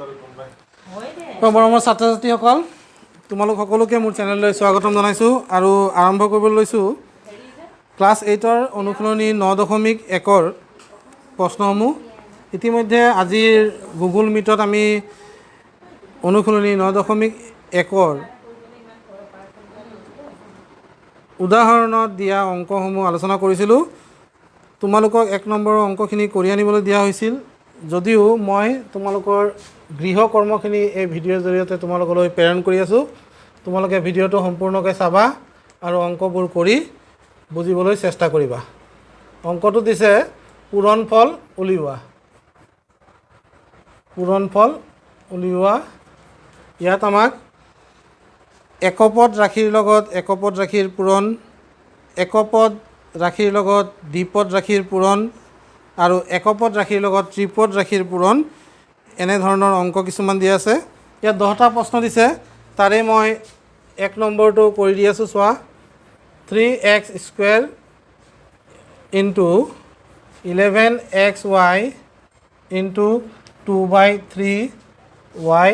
মৰমৰ ছাত্ৰ ছাত্ৰীসকল তোমালোক সকলোকে মোৰ চেনেললৈ স্বাগতম জনাইছোঁ আৰু আৰম্ভ কৰিবলৈ লৈছোঁ। ক্লাছ এইটৰ অনুশীলনী ন দশমিক একৰ প্ৰশ্নসমূহ। ইতিমধ্যে আজিৰ গুগল মিটত আমি অনুশীলনী ন দশমিক একৰ উদাহৰণত দিয়া অংকসমূহ আলোচনা কৰিছিলোঁ। তোমালোকক এক নম্বৰৰ অংকখিনি কৰি আনিবলৈ দিয়া হৈছিল। যদিও মই তোমালোকৰ গৃহ কৰ্মখিনি এই ভিডিঅ'ৰ জৰিয়তে তোমালোকলৈ প্ৰেৰণ কৰি আছোঁ তোমালোকে ভিডিঅ'টো সম্পূৰ্ণকৈ চাবা আৰু অংকবোৰ কৰি বুজিবলৈ চেষ্টা কৰিবা। অংকটো দিছে পূৰণ ফল উলিওৱা। পূৰণ ফল উলিওৱা। ইয়াত আমাক একপদ ৰাশিৰ লগত একপদ ৰাশিৰ পূৰণ একপদ ৰাশিৰ লগত দ্বিপদ ৰাশিৰ পূৰণ আৰু একপদ ৰাশিৰ লগত ত্ৰিপদ ৰাশিৰ পূৰণ এনেধৰণৰ অঙ্ক কিছুমান দিয়া আছে। ইয়াত দহটা প্ৰশ্ন দিছে। তাৰে মই এক নম্বৰটো কৰি দি আছোঁ, চোৱা। Three x square into eleven x y into two by three y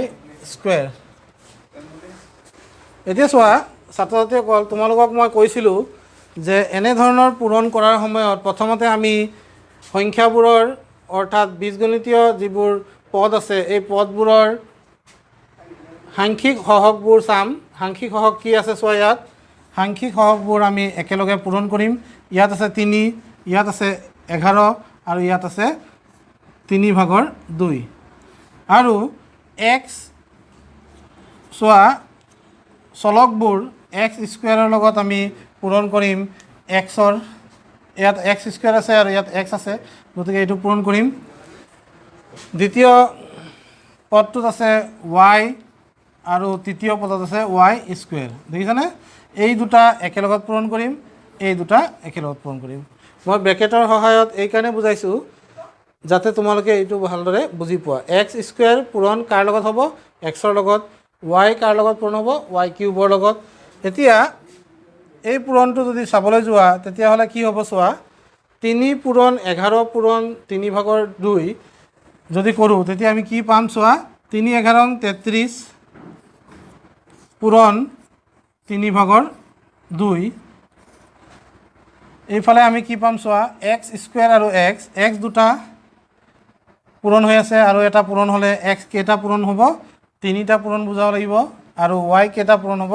square এতিয়া চোৱা ছাত্ৰ ছাত্ৰীসকল তোমালোকক মই কৈছিলোঁ যে এনেধৰণৰ পূৰণ কৰাৰ সময়ত প্ৰথমতে আমি সংখ্যাবোৰৰ অৰ্থাৎ বীজগণিতীয় যিবোৰ পদ আছে এই পদবোৰৰ সাংখ্যিক সহগবোৰ চাম। সাংখ্যিক সহগ কি আছে চোৱা ইয়াত? সাংখ্যিক সহগবোৰ আমি একেলগে পূৰণ কৰিম। ইয়াত আছে তিনি ইয়াত আছে এঘাৰ আৰু ইয়াত আছে তিনি ভাগৰ দুই। আৰু এক্স চোৱা চলকবোৰ এক্স স্কুৱেৰৰ লগত আমি পূৰণ কৰিম। এক্সৰ ইয়াত এক্স স্কুৱেৰ আছে আৰু ইয়াত এক্স আছে। গতিকে এইটো পূৰণ কৰিম। দ্বিতীয় পদটোত আছে ৱাই আৰু তৃতীয় পদত আছে ৱাই স্কুৱেৰ দেখিছানে? এই দুটা একেলগত পূৰণ কৰিম এই দুটা একেলগত পূৰণ কৰিম। মই ব্ৰেকেটৰ সহায়ত এইকাৰণে বুজাইছোঁ যাতে তোমালোকে এইটো ভালদৰে বুজি পোৱা। এক্স স্কুৱেৰ পূৰণ কাৰ লগত হ'ব? এক্সৰ লগত ৱাই কাৰ লগত পূৰণ হ'ব? ৱাই কিউবৰ লগত। এতিয়া এই পূৰণটো যদি চাবলৈ যোৱা তেতিয়াহ'লে কি হ'ব চোৱা? তিনি পূৰণ এঘাৰ পূৰণ তিনি ভাগৰ দুই যদি কৰোঁ তেতিয়া আমি কি পাম চোৱা? তিনি এঘাৰ তেত্ৰিছ পূৰণ তিনি ভাগৰ দুই। এইফালে আমি কি পাম চোৱা? এক্স স্কুৱেৰ আৰু এক্স এক্স দুটা পূৰণ হৈ আছে আৰু এটা পূৰণ হ'লে এক্স কেইটা পূৰণ হ'ব? তিনিটা পূৰণ বুজাব লাগিব আৰু ৱাই কেইটা পূৰণ হ'ব?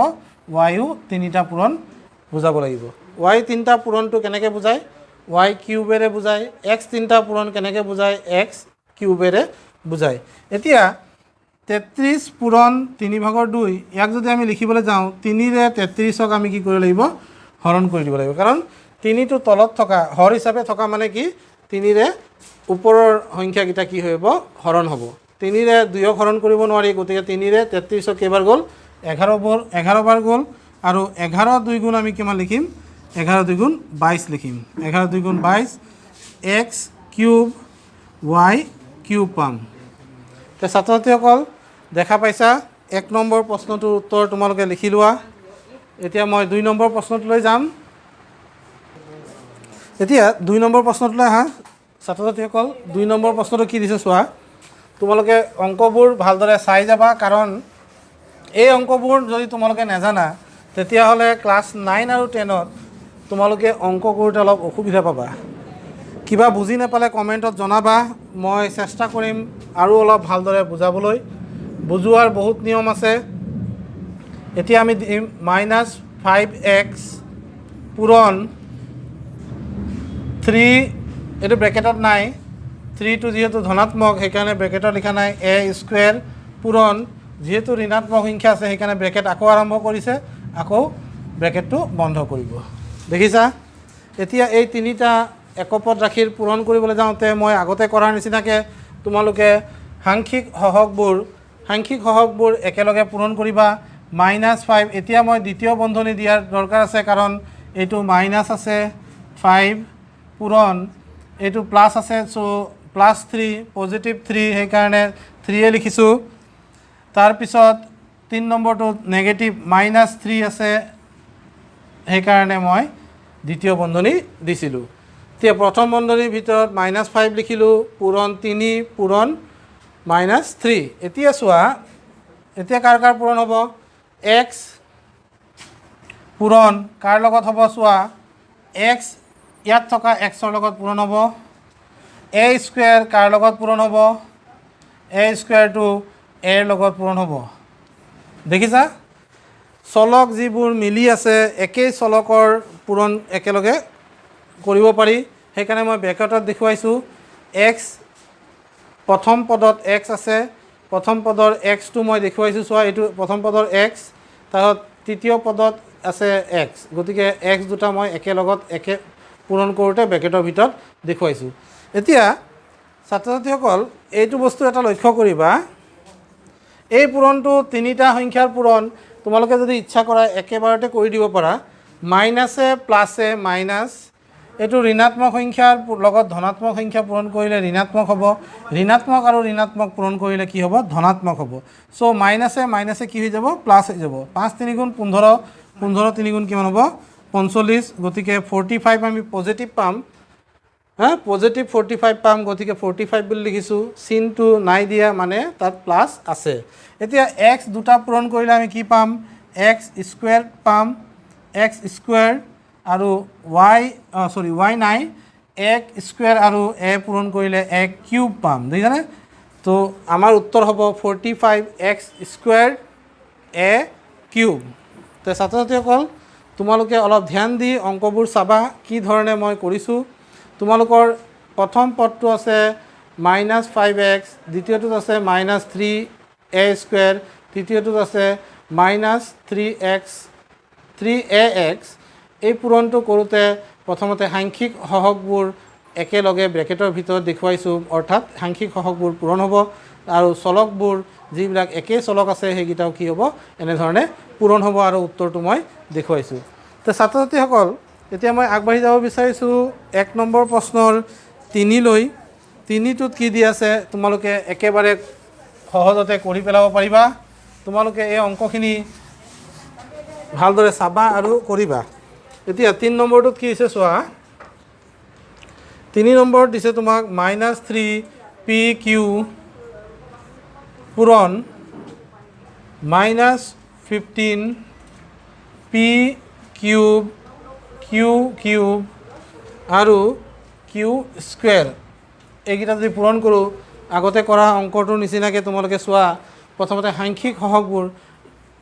ৱাইও তিনিটা পূৰণ বুজাব লাগিব। ৱাই তিনিটা পূৰণটো কেনেকৈ বুজায়? ৱাই কিউবেৰে বুজায় এক্স তিনিটা পূৰণ কেনেকৈ বুজায়? এক্স কিউবেৰে বুজায়। এতিয়া তেত্ৰিছ পূৰণ তিনি ভাগৰ দুই ইয়াক যদি আমি লিখিবলৈ যাওঁ তিনিৰে তেত্ৰিছক আমি কি কৰিব লাগিব? হৰণ কৰি দিব লাগিব। কাৰণ তিনিটো তলত থকা হৰ হিচাপে থকা মানে কি? তিনিৰে ওপৰৰ সংখ্যাকেইটা কি হ'ব? হৰণ হ'ব। তিনিৰে দুয়ক হৰণ কৰিব নোৱাৰি গতিকে তিনিৰে তেত্ৰিছক কেইবাৰ গ'ল? এঘাৰ বৰ এঘাৰ বাৰ গ'ল। আৰু এঘাৰ দুই গুণ আমি কিমান লিখিম? এঘাৰ দুই গুণ বাইছ লিখিম। এঘাৰ দুই গুণ বাইছ এক্স কিউব ৱাই কিউব পাম এতিয়া ছাত্ৰ ছাত্ৰীসকল দেখা পাইছা এক নম্বৰ প্ৰশ্নটোৰ উত্তৰ তোমালোকে লিখি লোৱা। এতিয়া মই দুই নম্বৰ প্ৰশ্নটোলৈ যাম। এতিয়া দুই নম্বৰ প্ৰশ্নটোলৈ আহা। ছাত্ৰ ছাত্ৰীসকল দুই নম্বৰ প্ৰশ্নটো কি দিছে চোৱা? তোমালোকে অংকবোৰ ভালদৰে চাই যাবা কাৰণ এই অংকবোৰ যদি তোমালোকে নাজানা তেতিয়াহ'লে ক্লাছ নাইন আৰু টেনত তোমালোকে অংক কৰোঁতে অলপ অসুবিধা পাবা। কিবা বুজি নাপালে কমেণ্টত জনাবা মই চেষ্টা কৰিম আৰু অলপ ভালদৰে বুজাবলৈ। বুজোৱাৰ বহুত নিয়ম আছে। এতিয়া আমি দিম মাইনাছ ফাইভ এক্স পূৰণ থ্ৰী এইটো ব্ৰেকেটত নাই। থ্ৰীটো যিহেতু ধনাত্মক সেইকাৰণে ব্ৰেকেটত লিখা নাই। এ স্কুৱেৰ পূৰণ যিহেতু ঋণাত্মক সংখ্যা আছে সেইকাৰণে ব্ৰেকেট আকৌ আৰম্ভ কৰিছে। আকৌ ব্ৰেকেটটো বন্ধ কৰিব। দেখিছা? এতিয়া এই তিনিটা একপদ ৰাশিৰ পূৰণ কৰিবলৈ যাওঁতে মই আগতে কৰাৰ নিচিনাকৈ তোমালোকে সাংখ্যিক সহগবোৰ সাংখ্যিক সহগবোৰ একেলগে পূৰণ কৰিবা। মাইনাছ ফাইভ এতিয়া মই দ্বিতীয় বন্ধনী দিয়াৰ দৰকাৰ আছে কাৰণ এইটো মাইনাছ আছে ফাইভ পূৰণ এইটো প্লাছ আছে so' plus three positive three সেইকাৰণে থ্ৰীয়ে লিখিছোঁ। তাৰপিছত তিনি নম্বৰটোত নেগেটিভ মাইনাছ থ্ৰী আছে সেইকাৰণে মই দ্বিতীয় বন্ধনী দিছিলোঁ। এতিয়া প্ৰথম বন্ধনীৰ ভিতৰত মাইনাছ ফাইভ লিখিলোঁ পূৰণ তিনি পূৰণ মাইনাছ থ্ৰী এতিয়া চোৱা এতিয়া কাৰ কাৰ পূৰণ হ'ব? এক্স পূৰণ কাৰ লগত হ'ব চোৱা? এক্স ইয়াত থকা এক্সৰ লগত পূৰণ হ'ব। এ স্কুৱেৰ কাৰ লগত পূৰণ হ'ব? এ স্কুৱেৰটো এৰ লগত পূৰণ হ'ব। দেখিছা? চলক যিবোৰ মিলি আছে একেই চলকৰ পূৰণ একেলগে কৰিব পাৰি। সেইকাৰণে মই ব্ৰেকেটত দেখুৱাইছোঁ এক্স প্ৰথম পদত এক্স আছে প্ৰথম পদৰ এক্সটো মই দেখুৱাইছোঁ চোৱা এইটো প্ৰথম পদৰ এক্স তাৰপিছত তৃতীয় পদত আছে এক্স গতিকে এক্স দুটা মই একেলগত একে পূৰণ কৰোঁতে ব্ৰেকেটৰ ভিতৰত দেখুৱাইছোঁ। এতিয়া ছাত্ৰ ছাত্ৰীসকল এইটো বস্তু এটা লক্ষ্য কৰিবা। এই পূৰণটো তিনিটা সংখ্যাৰ পূৰণ তোমালোকে যদি ইচ্ছা কৰা একেবাৰতে কৰি দিব পাৰা। মাইনাছে প্লাছে মাইনাছ। এইটো ঋণাত্মক সংখ্যাৰ লগত ধনাত্মক সংখ্যা পূৰণ কৰিলে ঋণাত্মক হ'ব। ঋণাত্মক আৰু ঋণাত্মক পূৰণ কৰিলে কি হ'ব? ধনাত্মক হ'ব। চ' মাইনাছে মাইনাছে কি হৈ যাব? প্লাছ হৈ যাব। পাঁচ তিনিগুণ পোন্ধৰ পোন্ধৰ তিনিগুণ কিমান হ'ব? পঞ্চল্লিছ গতিকে ফৰ্টি ফাইভ আমি পজিটিভ পাম। হা পজিটিভ ফৰ্টি ফাইভ পাম গতিকে ফৰ্টি ফাইভ বুলি লিখিছোঁ চিনটো নাই দিয়া মানে তাত প্লাছ আছে। এতিয়া এক্স দুটা পূৰণ কৰিলে আমি কি পাম? এক্স স্কুৱেৰ পাম এক্স স্কুৱেৰ আৰু ৱাই চৰি ৱাই নাই এক স্কুৱেৰ আৰু এ পূৰণ কৰিলে এক কিউব পাম দেখিছানে? তো আমাৰ উত্তৰ হ'ব forty five x square a cube তো ছাত্ৰ ছাত্ৰীসকল তোমালোকে অলপ ধ্যান দি অংকবোৰ চাবা কি ধৰণে মই কৰিছোঁ। তোমালোকৰ প্ৰথম পদটো আছে মাইনাছ ফাইভ এক্স দ্বিতীয়টোত আছে মাইনাছ থ্ৰী এ স্কুৱেৰ তৃতীয়টোত আছে minus three x three a x এই পূৰণটো কৰোঁতে প্ৰথমতে সাংখ্যিক সহগবোৰ একেলগে ব্ৰেকেটৰ ভিতৰত দেখুৱাইছোঁ অৰ্থাৎ সাংখ্যিক সহগবোৰ পূৰণ হ'ব আৰু চলকবোৰ যিবিলাক একেই চলক আছে সেইকেইটাও কি হ'ব এনেধৰণে পূৰণ হ'ব আৰু উত্তৰটো মই দেখুৱাইছোঁ। তো ছাত্ৰ ছাত্ৰীসকল এতিয়া মই আগবাঢ়ি যাব বিচাৰিছোঁ। এক নম্বৰ প্ৰশ্নৰ তিনিলৈ। তিনিটোত কি দি আছে, তোমালোকে একেবাৰে সহজতে কৰি পেলাব পাৰিবা। তোমালোকে এই অংকখিনি ভালদৰে চাবা আৰু কৰিবা। এতিয়া তিনি নম্বৰটোত কি হৈছে চোৱা? তিনি নম্বৰত দিছে তোমাক মাইনাছ থ্ৰী পি কিউ পূৰণ minus fifteen p cube q cube আৰু কিউ স্কুৱেৰ এইকেইটা যদি পূৰণ কৰোঁ আগতে কৰা অংকটোৰ নিচিনাকৈ তোমালোকে চোৱা প্ৰথমতে সাংখ্যিক সহগবোৰ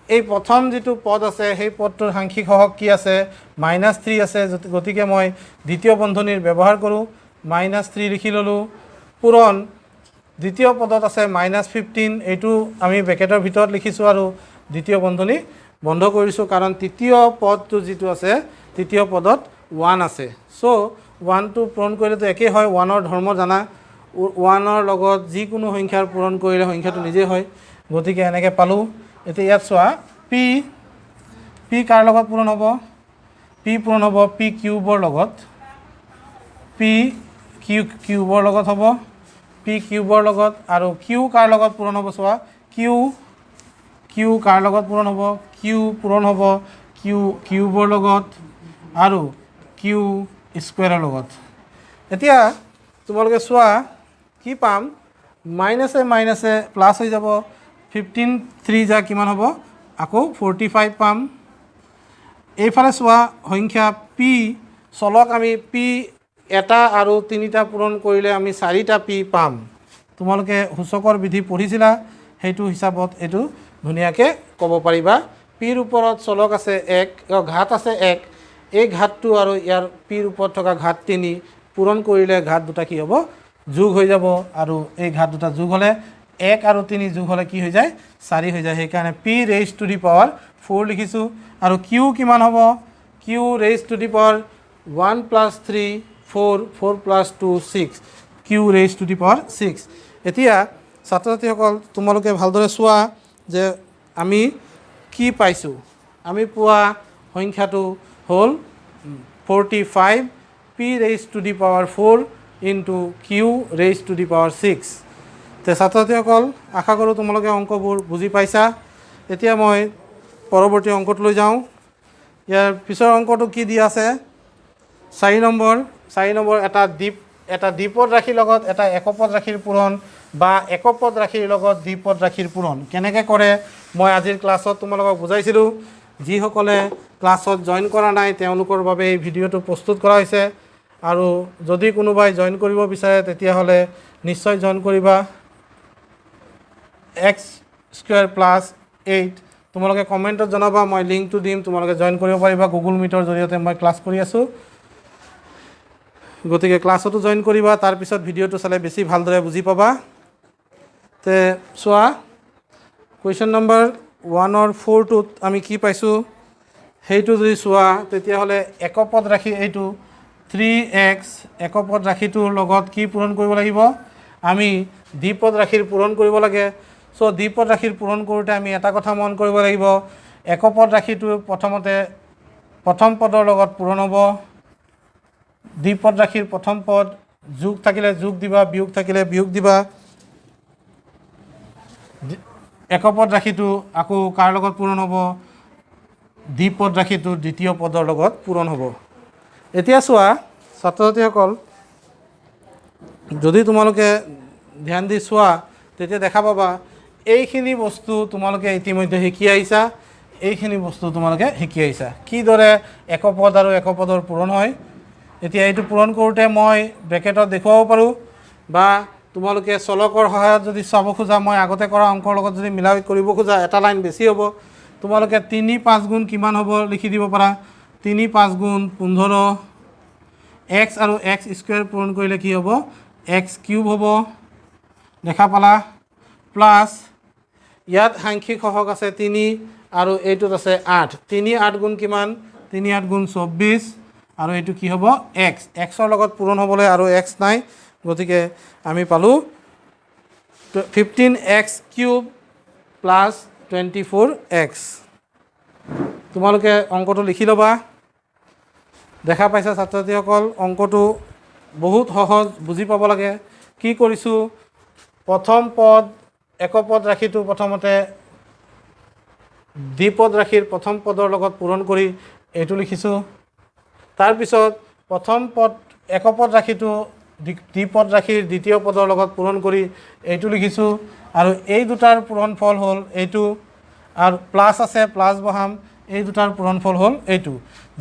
এই প্ৰথম যিটো পদ আছে সেই পদটোৰ সাংখ্যিক সহগ কি আছে? মাইনাছ থ্ৰী আছে গতিকে মই দ্বিতীয় বন্ধনীৰ ব্যৱহাৰ কৰোঁ মাইনাছ থ্ৰী লিখি ল'লোঁ। পূৰণ দ্বিতীয় পদত আছে মাইনাছ ফিফটিন এইটো আমি ব্ৰেকেটৰ ভিতৰত লিখিছোঁ আৰু দ্বিতীয় বন্ধনী বন্ধ কৰিছোঁ কাৰণ তৃতীয় পদটো যিটো আছে তৃতীয় পদত ওৱান আছে। চ' ওৱানটো পূৰণ কৰিলেতো একেই হয় ওৱানৰ ধৰ্ম জানা। ওৱানৰ লগত যিকোনো সংখ্যাৰ পূৰণ কৰিলে সংখ্যাটো নিজেই হয়। গতিকে এনেকৈ পালোঁ। এতিয়া ইয়াত চোৱা পি পি কাৰ লগত পূৰণ হ'ব? পি পূৰণ হ'ব পি কিউবৰ লগত। পি কিউ কিউবৰ লগত হ'ব। পি কিউবৰ লগত আৰু কিউ কাৰ লগত পূৰণ হ'ব চোৱা? কিউ কিউ কাৰ লগত পূৰণ হ'ব? কিউ পূৰণ হ'ব কিউ কিউবৰ লগত আৰু কিউ স্কুৱেৰৰ লগত। এতিয়া তোমালোকে চোৱা কি পাম? মাইনাছে মাইনাছে প্লাছ হৈ যাব। ফিফটিন থ্ৰী যা কিমান হ'ব? আকৌ ফৰ্টি ফাইভ পাম। এইফালে চোৱা সংখ্যা পি চলক আমি পি এটা আৰু তিনিটা পূৰণ কৰিলে আমি চাৰিটা পি পাম। তোমালোকে সূচকৰ বিধি পঢ়িছিলা সেইটো হিচাপত এইটো ধুনীয়াকৈ ক'ব পাৰিবা। পিৰ ওপৰত চলক আছে এক ঘাট আছে এক। এই ঘাটটো আৰু ইয়াৰ পিৰ ওপৰত থকা ঘাট তিনি পূৰণ কৰিলে ঘাট দুটা কি হ'ব? যোগ হৈ যাব আৰু এই ঘাট দুটা যোগ হ'লে এক আৰু তিনি যোগ হ'লে কি হৈ যায়? চাৰি হৈ যায়। সেইকাৰণে p raise to the power four লিখিছোঁ। আৰু কিউ কিমান হ'ব? Q raise to the power one plus three four four plus two six q raise to the power six এতিয়া ছাত্ৰ ছাত্ৰীসকল তোমালোকে ভালদৰে চোৱা। যে আমি কি পাইছোঁ? আমি পোৱা সংখ্যাটো হ'ল forty five p raise to the power four into q raise to the power six তে ছাত্ৰ ছাত্ৰীসকল আশা কৰোঁ তোমালোকে অংকবোৰ বুজি পাইছা। এতিয়া মই পৰৱৰ্তী অংকটোলৈ যাওঁ। ইয়াৰ পিছৰ অংকটো কি দিয়া আছে? চাৰি নম্বৰ চাৰি নম্বৰ এটা দ্বীপ এটা দ্বীপত ৰাশিৰ লগত এটা একপদ ৰাশিৰ পূৰণ বা একপদ ৰাশিৰ লগত দ্বিপদ ৰাশিৰ পূৰণ। কেনেকৈ কৰে? মই আজিৰ ক্লাছত তোমালোকক বুজাইছিলোঁ। যিসকলে ক্লাছত জইন কৰা নাই তেওঁলোকৰ বাবে এই ভিডিঅ'টো প্ৰস্তুত কৰা হৈছে। আৰু যদি কোনোবাই জইন কৰিব বিচাৰে তেতিয়াহ'লে নিশ্চয় জইন কৰিবা। X square plus eight. তোমালোকে কমেণ্টত জনাবা মই লিংকটো দিম তোমালোকে জইন কৰিব পাৰিবা। গুগল মিটৰ জৰিয়তে মই ক্লাছ কৰি আছোঁ। গতিকে ক্লাছতো জইন কৰিবা তাৰপিছত ভিডিঅ'টো চালে বেছি ভালদৰে বুজি পাবা। তে চোৱা কুৱেশ্যন নম্বৰ ওৱানৰ ফ'ৰটোত আমি কি পাইছোঁ? সেইটো যদি চোৱা তেতিয়াহ'লে একপদ ৰাশি এইটো থ্ৰী এক্স একপদ ৰাশিটোৰ লগত কি পূৰণ কৰিব লাগিব? আমি দ্বিপদ ৰাশিৰ পূৰণ কৰিব লাগে। চ' দ্বিপদ ৰাশিৰ পূৰণ কৰোঁতে আমি এটা কথা মন কৰিব লাগিব। একপদ ৰাশিটো প্ৰথমতে প্ৰথম পদৰ লগত পূৰণ হ'ব। দ্বিপদ ৰাশিৰ প্ৰথম পদ যোগ থাকিলে যোগ দিবা বিয়োগ থাকিলে বিয়োগ দিবা। একপদ ৰাশিটো আকৌ কাৰ লগত পূৰণ হ'ব? দ্বিপদ ৰাশিটো দ্বিতীয় পদৰ লগত পূৰণ হ'ব। এতিয়া চোৱা ছাত্ৰ ছাত্ৰীসকল যদি তোমালোকে ধ্যান দি চোৱা তেতিয়া দেখা পাবা এইখিনি বস্তু তোমালোকে ইতিমধ্যে শিকি আহিছা এইখিনি বস্তু তোমালোকে শিকি আহিছা। কিদৰে একপদ আৰু একপদৰ পূৰণ হয়? এতিয়া এইটো পূৰণ কৰোঁতে মই ব্ৰেকেটত দেখুৱাব পাৰোঁ বা তোমালোকে চলকৰ সহায়ত যদি চাব খোজা মই আগতে কৰা অংকৰ লগত যদি মিলাই কৰিব খোজা এটা লাইন বেছি হ'ব। তোমালোকে তিনি পাঁচ গুণ কিমান হ'ব লিখি দিব পাৰা? তিনি পাঁচ গুণ পোন্ধৰ এক্স আৰু এক্স স্কুৱেৰ পূৰণ কৰিলে কি হ'ব? এক্স কিউব হ'ব দেখা পালা? প্লাছ ইয়াত সাংখ্যিক সহক আছে তিনি আৰু এইটোত আছে আঠ। তিনি আঠ গুণ কিমান? তিনি আঠ গুণ চৌব্বিছ। আৰু এইটো কি হ'ব? এক্স। এক্সৰ লগত পূৰণ হ'বলৈ আৰু এক্স নাই। গতিকে আমি পালোঁ fifteen x cube plus twenty four x তোমালোকে অংকটো লিখি ল'বা। দেখা পাইছা ছাত্ৰ ছাত্ৰীসকল অংকটো বহুত সহজ বুজি পাব লাগে। কি কৰিছোঁ? প্ৰথম পদ একপদ ৰাশিটো প্ৰথমতে। দ্বিপদ ৰাশিৰ প্ৰথম পদৰ লগত পূৰণ কৰি এইটো লিখিছোঁ। তাৰপিছত প্ৰথম পদ একপদ দ্বি- দ্বিপদ ৰাশিৰ দ্বিতীয় পদৰ লগত পূৰণ কৰি এইটো লিখিছোঁ। আৰু এই দুটাৰ পূৰণফল হ'ল এইটো আৰু প্লাছ আছে প্লাছ বহাম এই দুটাৰ পূৰণফল হ'ল এইটো।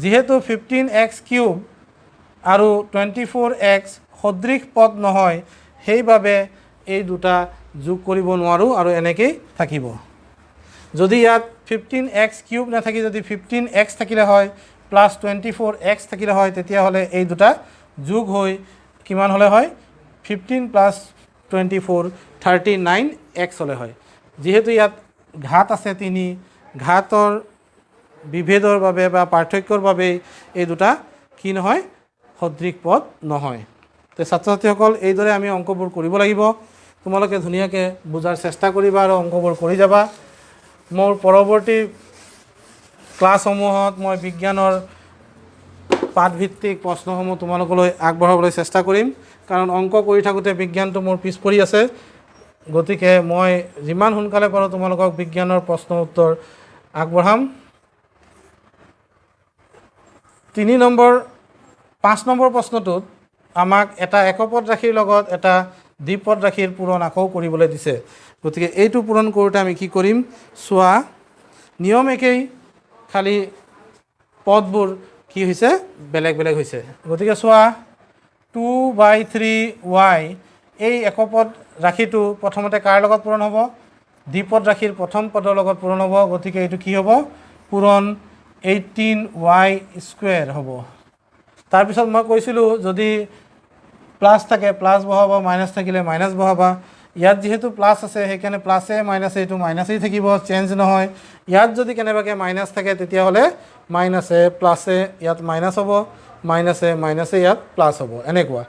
যিহেতু ফিফটিন এক্স কিউব আৰু টুৱেণ্টি ফ'ৰ এক্স সদৃশ পদ নহয় সেইবাবে এই দুটা যোগ কৰিব নোৱাৰোঁ আৰু এনেকেই থাকিব। যদি ইয়াত ফিফটিন এক্স কিউব নাথাকি যদি ফিফটিন এক্স থাকিলে হয় প্লাছ টুৱেণ্টি ফ'ৰ এক্স থাকিলে হয় তেতিয়াহ'লে এই দুটা যোগ হৈ কিমান হ'লে হয়? Fifteen plus twenty four thirty nine x হ'লে হয়। যিহেতু ইয়াত ঘাত আছে তিনি ঘাতৰ বিভেদৰ বাবে বা পাৰ্থক্যৰ বাবেই এই দুটা কি নহয়? সদৃশ পদ নহয়। তো ছাত্ৰ ছাত্ৰীসকল এইদৰে আমি অংকবোৰ কৰিব লাগিব। তোমালোকে ধুনীয়াকৈ বুজাৰ চেষ্টা কৰিবা আৰু অংকবোৰ কৰি যাবা। মোৰ পৰৱৰ্তী ক্লাছসমূহত মই বিজ্ঞানৰ পাঠভিত্তিক প্ৰশ্নসমূহ তোমালোকলৈ আগবঢ়াবলৈ চেষ্টা কৰিম। কাৰণ অংক কৰি থাকোঁতে বিজ্ঞানটো মোৰ পিছ পৰি আছে। গতিকে মই যিমান সোনকালে পাৰোঁ তোমালোকক বিজ্ঞানৰ প্ৰশ্ন উত্তৰ আগবঢ়াম। তিনি নম্বৰ পাঁচ নম্বৰ প্ৰশ্নটোত আমাক এটা একপদ ৰাশিৰ লগত এটা দ্বিপদ ৰাশিৰ পূৰণ আকৌ কৰিবলৈ দিছে। গতিকে এইটো পূৰণ কৰোঁতে আমি কি কৰিম? চোৱা নিয়ম একেই। খালি পদবোৰ কি হৈছে? বেলেগ বেলেগ হৈছে। গতিকে চোৱা টু বাই থ্ৰী ৱাই এই একপদ ৰাশিটো প্ৰথমতে কাৰ লগত পূৰণ হ'ব? দ্বিপদ ৰাশিৰ প্ৰথম পদৰ লগত পূৰণ হ'ব গতিকে এইটো কি হ'ব? পূৰণ এইটিন ৱাই স্কুৱেৰ হ'ব। তাৰপিছত মই কৈছিলোঁ যদি প্লাছ থাকে প্লাছ বহাবা মাইনাছ থাকিলে মাইনাছ বহাবা। ইয়াত যিহেতু প্লাছ আছে সেইকাৰণে প্লাছে মাইনাছে এইটো মাইনাছেই থাকিব চেঞ্জ নহয়। ইয়াত যদি কেনেবাকৈ মাইনাছ থাকে তেতিয়াহ'লে মাইনাছে প্লাছে ইয়াত মাইনাছ হ'ব মাইনাছে মাইনাছে ইয়াত প্লাছ হ'ব এনেকুৱা।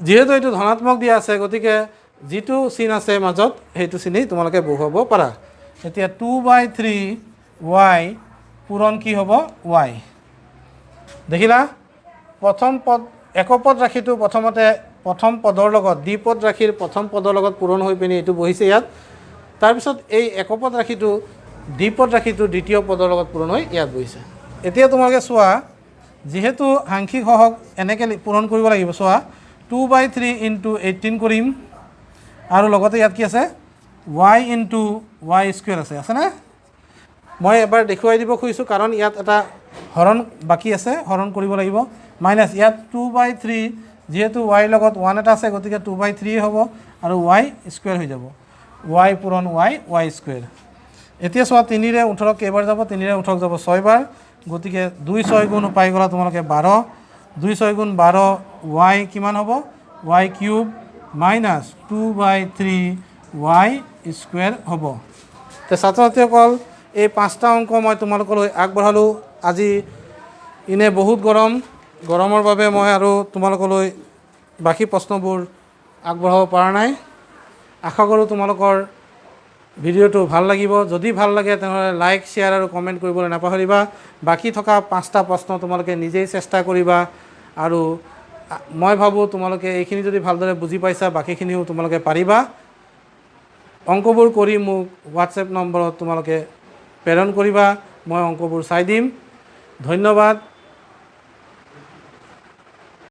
যিহেতু এইটো ধনাত্মক দিয়া আছে গতিকে যিটো চিন আছে মাজত সেইটো চিনেই তোমালোকে বহুৱাব পাৰা। এতিয়া টু বাই থ্ৰী ৱাই পূৰণ কি হ'ব? ৱাই দেখিলা? প্ৰথম পদ একপদ ৰাশিটো প্ৰথমতে প্ৰথম পদৰ লগত দ্বিপদ ৰাশিৰ প্ৰথম পদৰ লগত পূৰণ হৈ পিনি এইটো বহিছে ইয়াত। তাৰপিছত এই একপদ ৰাশিটো দ্বিপদ ৰাশিটো দ্বিতীয় পদৰ লগত পূৰণ হৈ ইয়াত বহিছে। এতিয়া তোমালোকে চোৱা যিহেতু সাংখ্যিক সহক এনেকৈ পূৰণ কৰিব লাগিব চোৱা two by three into eighteen কৰিম। আৰু লগতে ইয়াত কি আছে? ৱাই ইনটু ৱাই স্কুৱেৰ আছে আছেনে মই এবাৰ দেখুৱাই দিব খুজিছোঁ কাৰণ ইয়াত এটা হৰণ বাকী আছে হৰণ কৰিব লাগিব। মাইনাছ ইয়াত টু বাই থ্ৰী যিহেতু ৱাইৰ লগত ওৱান এটা আছে গতিকে টু বাই থ্ৰী হ'ব আৰু ৱাই স্কুৱেৰ হৈ যাব। ৱাই পূৰণ ৱাই ৱাই স্কুৱেৰ এতিয়া চোৱা তিনিৰে ওঠৰক কেইবাৰ যাব? তিনিৰে ওঠৰক যাব ছয়বাৰ। গতিকে দুই ছয় গুণ পাই গ'লা তোমালোকে বাৰ। দুই ছয় গুণ বাৰ ৱাই কিমান হ'ব? Y cube minus two by three y square হ'ব। তে ছাত্ৰ ছাত্ৰীসকল এই পাঁচটা অংক মই তোমালোকলৈ আগবঢ়ালোঁ। আজি এনে বহুত গৰম। গৰমৰ বাবে মই আৰু তোমালোকলৈ বাকী প্ৰশ্নবোৰ আগবঢ়াব পৰা নাই। আশা কৰোঁ তোমালোকৰ ভিডিঅ'টো ভাল লাগিব। যদি ভাল লাগে তেনেহ'লে লাইক শ্বেয়াৰ আৰু কমেণ্ট কৰিবলৈ নাপাহৰিবা। বাকী থকা পাঁচটা প্ৰশ্ন তোমালোকে নিজেই চেষ্টা কৰিবা আৰু মই ভাবোঁ তোমালোকে এইখিনি যদি ভালদৰে বুজি পাইছা বাকীখিনিও তোমালোকে পাৰিবা। অংকবোৰ কৰি মোক হোৱাটছএপ নম্বৰত তোমালোকে প্ৰেৰণ কৰিবা। মই অংকবোৰ চাই দিম। ধন্যবাদ।